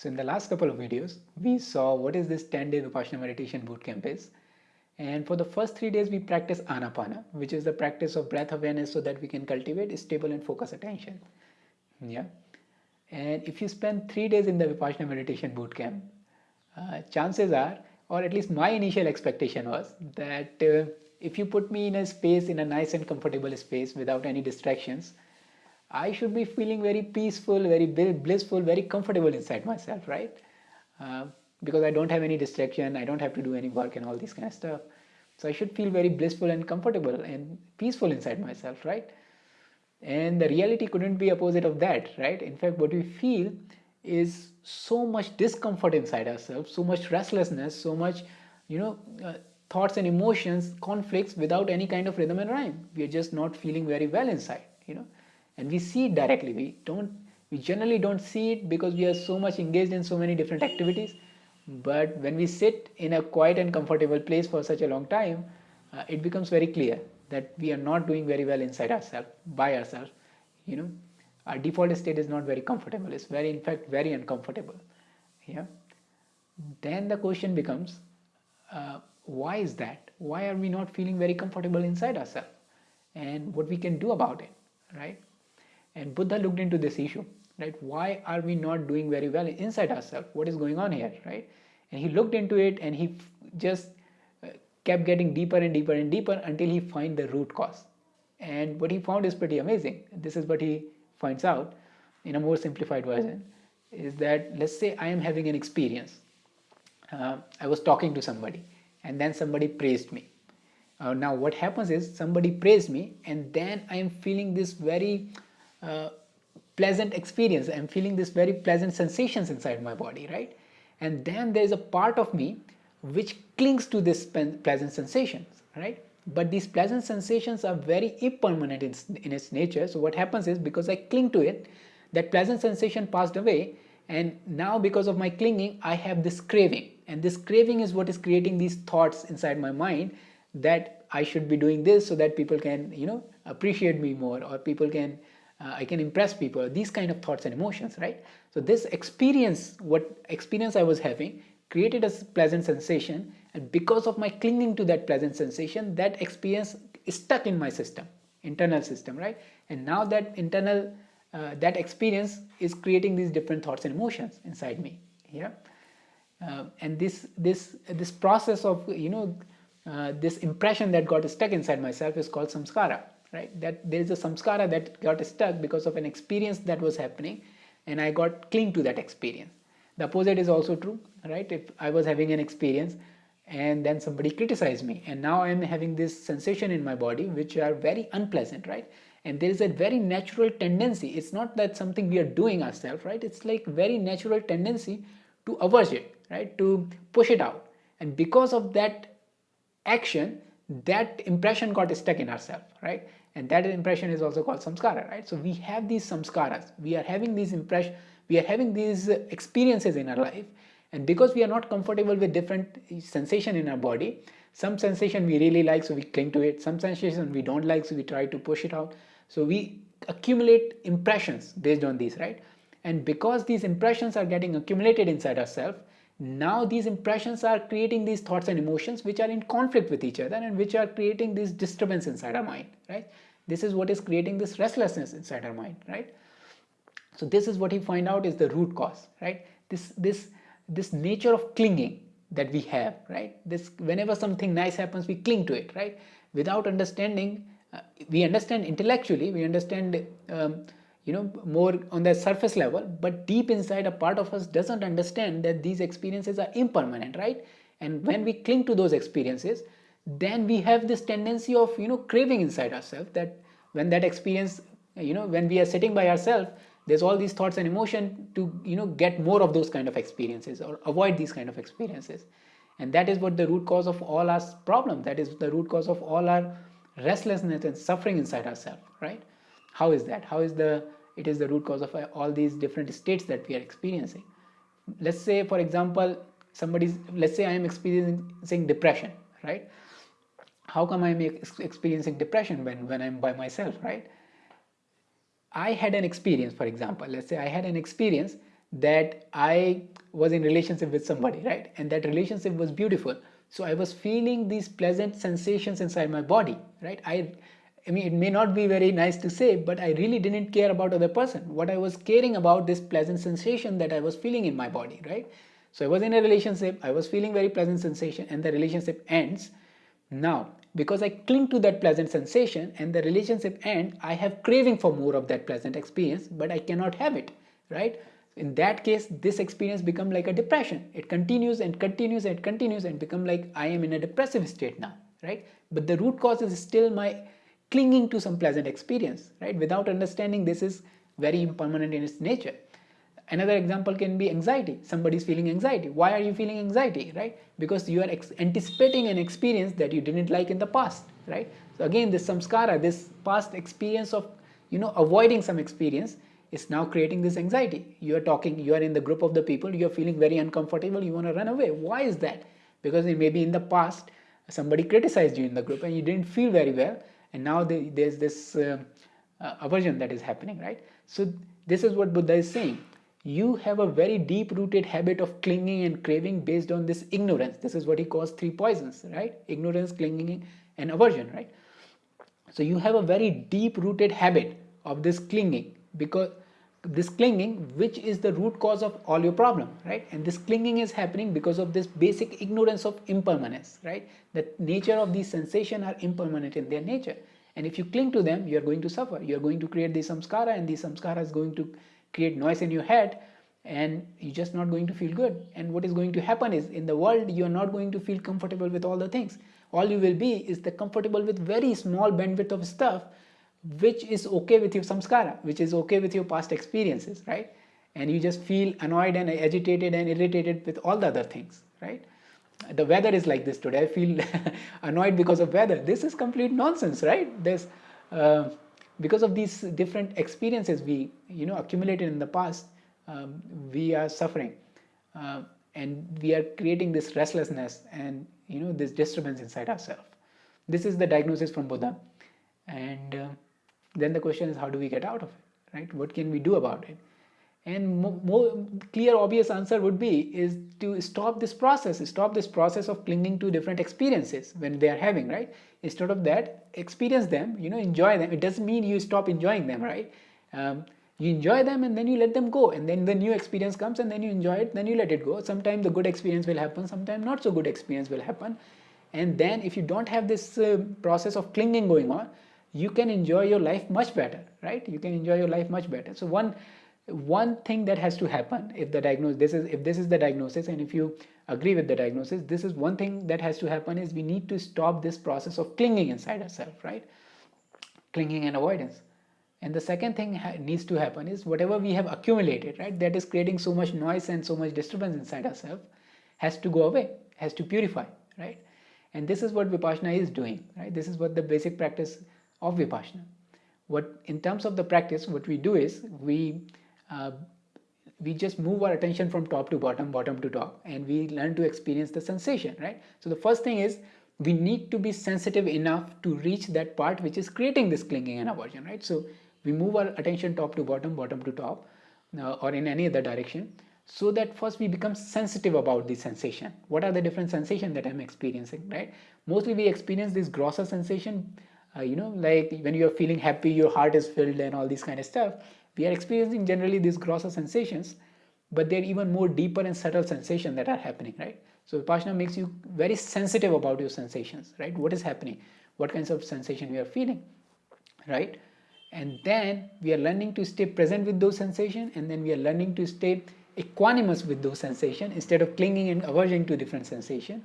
So in the last couple of videos, we saw what is this 10-day Vipassana meditation bootcamp is. And for the first three days, we practice Anapana, which is the practice of breath awareness so that we can cultivate stable and focused attention. Yeah. And if you spend three days in the Vipassana meditation bootcamp, uh, chances are, or at least my initial expectation was that uh, if you put me in a space, in a nice and comfortable space without any distractions, I should be feeling very peaceful, very blissful, very comfortable inside myself, right? Uh, because I don't have any distraction, I don't have to do any work and all this kind of stuff. So I should feel very blissful and comfortable and peaceful inside myself, right? And the reality couldn't be opposite of that, right? In fact, what we feel is so much discomfort inside ourselves, so much restlessness, so much, you know, uh, thoughts and emotions, conflicts without any kind of rhythm and rhyme. We are just not feeling very well inside, you know and we see it directly. We don't we generally don't see it because we are so much engaged in so many different activities. But when we sit in a quiet and comfortable place for such a long time uh, it becomes very clear that we are not doing very well inside ourselves by ourselves. You know our default state is not very comfortable. It's very in fact very uncomfortable. Yeah. Then the question becomes uh, why is that? Why are we not feeling very comfortable inside ourselves? And what we can do about it right and Buddha looked into this issue, right? Why are we not doing very well inside ourselves? What is going on here, right? And he looked into it and he just uh, kept getting deeper and deeper and deeper until he find the root cause. And what he found is pretty amazing. This is what he finds out in a more simplified version is that let's say I am having an experience. Uh, I was talking to somebody and then somebody praised me. Uh, now what happens is somebody praised me and then I am feeling this very pleasant experience. I'm feeling this very pleasant sensations inside my body right? And then there's a part of me which clings to this pleasant sensations right? But these pleasant sensations are very impermanent in, in its nature. So what happens is because i cling to it that pleasant sensation passed away. And now because of my clinging i have this craving. And this craving is what is creating these thoughts inside my mind that i should be doing this so that people can you know appreciate me more or people can uh, I can impress people, these kind of thoughts and emotions, right? So this experience, what experience I was having created a pleasant sensation and because of my clinging to that pleasant sensation, that experience is stuck in my system, internal system, right? And now that internal, uh, that experience is creating these different thoughts and emotions inside me, yeah? Uh, and this, this, this process of, you know, uh, this impression that got stuck inside myself is called samskara right? That there is a samskara that got stuck because of an experience that was happening and i got cling to that experience. The opposite is also true right? If i was having an experience and then somebody criticized me and now i am having this sensation in my body which are very unpleasant right? And there is a very natural tendency. It's not that something we are doing ourselves right? It's like very natural tendency to avert it right? To push it out. And because of that action that impression got stuck in ourselves right and that impression is also called samskara right? So we have these samskaras. We are having these impression we are having these experiences in our life. And because we are not comfortable with different sensation in our body some sensation we really like so we cling to it. Some sensation we don't like so we try to push it out. So we accumulate impressions based on these right? And because these impressions are getting accumulated inside ourselves now these impressions are creating these thoughts and emotions which are in conflict with each other and which are creating this disturbance inside our mind right? This is what is creating this restlessness inside our mind right? So this is what he find out is the root cause right? This this this nature of clinging that we have right? This whenever something nice happens we cling to it right? Without understanding uh, we understand intellectually we understand um, you know more on the surface level but deep inside a part of us doesn't understand that these experiences are impermanent right? And when we cling to those experiences then we have this tendency of you know craving inside ourselves that when that experience you know when we are sitting by ourselves there's all these thoughts and emotion to you know get more of those kind of experiences or avoid these kind of experiences. And that is what the root cause of all our problem. That is the root cause of all our restlessness and suffering inside ourselves right? How is that? How is the, it is the root cause of all these different states that we are experiencing. Let's say, for example, somebody's, let's say I am experiencing depression, right? How come I am experiencing depression when, when I'm by myself, right? I had an experience, for example, let's say I had an experience that I was in relationship with somebody, right? And that relationship was beautiful. So I was feeling these pleasant sensations inside my body, right? I, I mean, it may not be very nice to say, but I really didn't care about other person. What I was caring about this pleasant sensation that I was feeling in my body, right? So I was in a relationship, I was feeling very pleasant sensation and the relationship ends. Now, because I cling to that pleasant sensation and the relationship ends, I have craving for more of that pleasant experience, but I cannot have it, right? in that case this experience become like a depression it continues and continues and continues and become like i am in a depressive state now right but the root cause is still my clinging to some pleasant experience right without understanding this is very impermanent in its nature another example can be anxiety somebody is feeling anxiety why are you feeling anxiety right because you are anticipating an experience that you didn't like in the past right so again this samskara this past experience of you know avoiding some experience is now creating this anxiety. You are talking, you are in the group of the people, you are feeling very uncomfortable, you want to run away. Why is that? Because maybe in the past somebody criticized you in the group and you didn't feel very well and now there's this uh, uh, aversion that is happening, right? So this is what Buddha is saying. You have a very deep rooted habit of clinging and craving based on this ignorance. This is what he calls three poisons, right? Ignorance, clinging and aversion, right? So you have a very deep rooted habit of this clinging because this clinging which is the root cause of all your problem right? And this clinging is happening because of this basic ignorance of impermanence right? The nature of these sensation are impermanent in their nature. And if you cling to them you are going to suffer. You are going to create the samskara and the samskara is going to create noise in your head and you're just not going to feel good. And what is going to happen is in the world you are not going to feel comfortable with all the things. All you will be is the comfortable with very small bandwidth of stuff which is okay with your samskara, which is okay with your past experiences, right? And you just feel annoyed and agitated and irritated with all the other things, right? The weather is like this today. I feel annoyed because of weather. This is complete nonsense, right? There's uh, because of these different experiences we you know accumulated in the past, um, we are suffering, uh, and we are creating this restlessness and you know this disturbance inside ourselves. This is the diagnosis from Buddha, and. Uh, then the question is how do we get out of it right? What can we do about it? And more, clear obvious answer would be is to stop this process stop this process of clinging to different experiences when they are having right? Instead of that experience them you know enjoy them. It doesn't mean you stop enjoying them right? Um, you enjoy them and then you let them go. And then the new experience comes and then you enjoy it then you let it go. Sometimes the good experience will happen sometimes not so good experience will happen. And then if you don't have this uh, process of clinging going on you can enjoy your life much better right? You can enjoy your life much better. So one one thing that has to happen if the diagnosis this is if this is the diagnosis and if you agree with the diagnosis this is one thing that has to happen is we need to stop this process of clinging inside ourselves right? Clinging and avoidance. And the second thing needs to happen is whatever we have accumulated right that is creating so much noise and so much disturbance inside ourselves has to go away has to purify right? And this is what vipassana is doing right? This is what the basic practice of Vipassana. What in terms of the practice, what we do is we uh, we just move our attention from top to bottom, bottom to top, and we learn to experience the sensation, right? So the first thing is we need to be sensitive enough to reach that part which is creating this clinging and aversion, right? So we move our attention top to bottom, bottom to top, uh, or in any other direction, so that first we become sensitive about the sensation. What are the different sensations that I'm experiencing, right? Mostly we experience this grosser sensation uh, you know like when you're feeling happy your heart is filled and all these kind of stuff we are experiencing generally these grosser sensations but they're even more deeper and subtle sensations that are happening right? So vipassana makes you very sensitive about your sensations right? What is happening? What kinds of sensation you are feeling right? And then we are learning to stay present with those sensations and then we are learning to stay equanimous with those sensations instead of clinging and aversion to different sensation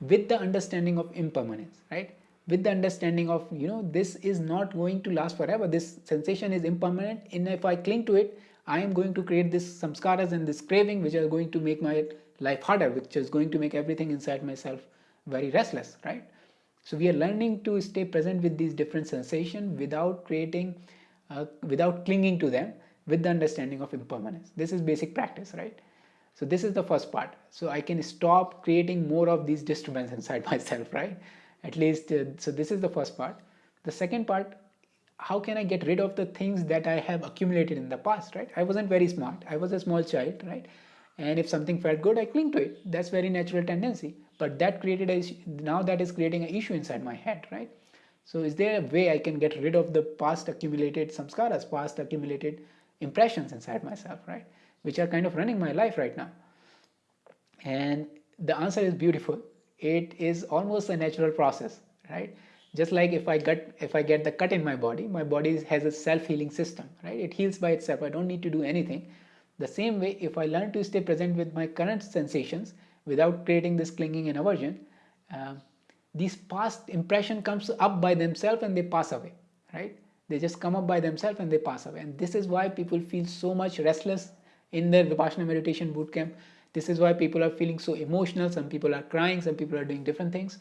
with the understanding of impermanence right with the understanding of you know this is not going to last forever. This sensation is impermanent. And if i cling to it i am going to create this samskaras and this craving which are going to make my life harder which is going to make everything inside myself very restless right? So we are learning to stay present with these different sensations without creating uh, without clinging to them with the understanding of impermanence. This is basic practice right? So this is the first part. So i can stop creating more of these disturbances inside myself right at least uh, so this is the first part the second part how can I get rid of the things that I have accumulated in the past, right? I wasn't very smart. I was a small child, right? And if something felt good, I cling to it. That's very natural tendency. But that created a now that is creating an issue inside my head, right? So is there a way I can get rid of the past accumulated samskaras, past accumulated impressions inside myself, right? Which are kind of running my life right now. And the answer is beautiful. It is almost a natural process, right? just like if i get if i get the cut in my body my body has a self-healing system right? It heals by itself. I don't need to do anything. The same way if i learn to stay present with my current sensations without creating this clinging and aversion uh, these past impression comes up by themselves and they pass away right? They just come up by themselves and they pass away. And this is why people feel so much restless in their vipassana meditation boot camp this is why people are feeling so emotional. Some people are crying. Some people are doing different things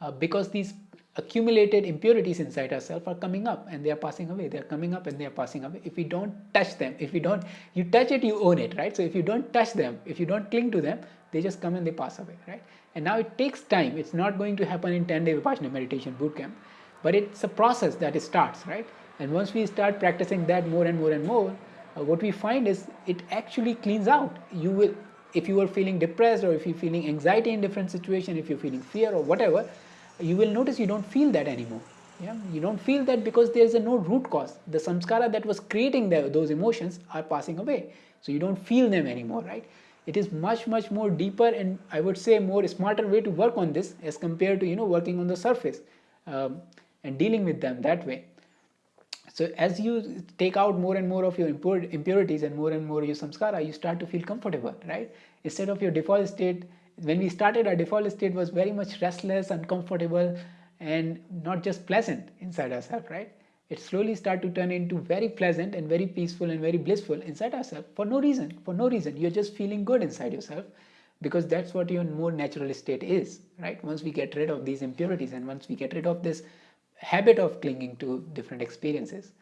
uh, because these accumulated impurities inside ourselves are coming up and they are passing away. They are coming up and they are passing away. If we don't touch them if we don't you touch it you own it right? So if you don't touch them if you don't cling to them they just come and they pass away right? And now it takes time. It's not going to happen in 10 day vipassana meditation boot camp but it's a process that it starts right? And once we start practicing that more and more and more uh, what we find is it actually cleans out. You will if you are feeling depressed or if you're feeling anxiety in different situation if you're feeling fear or whatever you will notice you don't feel that anymore. Yeah? You don't feel that because there is a no root cause. The samskara that was creating the, those emotions are passing away. So you don't feel them anymore, right? It is much, much more deeper and I would say more smarter way to work on this as compared to, you know, working on the surface um, and dealing with them that way. So as you take out more and more of your impurities and more and more your samskara, you start to feel comfortable, right? Instead of your default state when we started our default state was very much restless uncomfortable and not just pleasant inside ourselves right? It slowly start to turn into very pleasant and very peaceful and very blissful inside ourselves for no reason for no reason. You're just feeling good inside yourself because that's what your more natural state is right? Once we get rid of these impurities and once we get rid of this habit of clinging to different experiences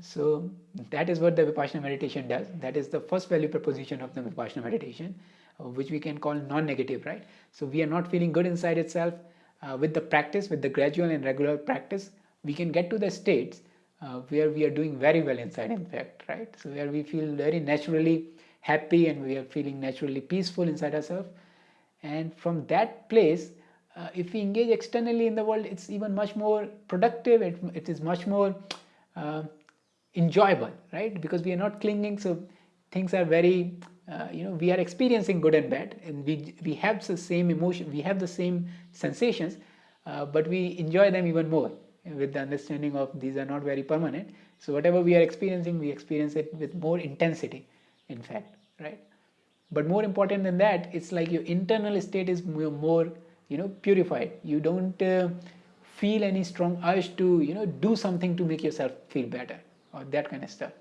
so that is what the vipassana meditation does that is the first value proposition of the vipassana meditation uh, which we can call non-negative, right? So we are not feeling good inside itself. Uh, with the practice, with the gradual and regular practice, we can get to the states uh, where we are doing very well inside, in fact, right? So where we feel very naturally happy and we are feeling naturally peaceful inside ourselves. And from that place, uh, if we engage externally in the world, it's even much more productive. It, it is much more uh, enjoyable, right? Because we are not clinging. So things are very uh, you know we are experiencing good and bad and we we have the same emotion we have the same sensations uh, but we enjoy them even more with the understanding of these are not very permanent so whatever we are experiencing we experience it with more intensity in fact right but more important than that it's like your internal state is more, more you know purified you don't uh, feel any strong urge to you know do something to make yourself feel better or that kind of stuff.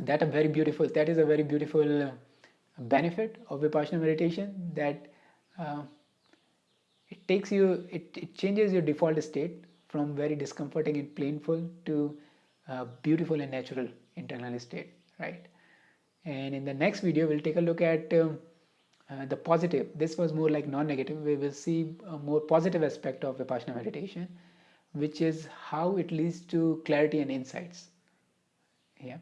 That a very beautiful that is a very beautiful uh, benefit of vipassana meditation that uh, it takes you it, it changes your default state from very discomforting and painful to beautiful and natural internal state right? And in the next video we'll take a look at um, uh, the positive this was more like non-negative. We will see a more positive aspect of vipassana meditation which is how it leads to clarity and insights. Yeah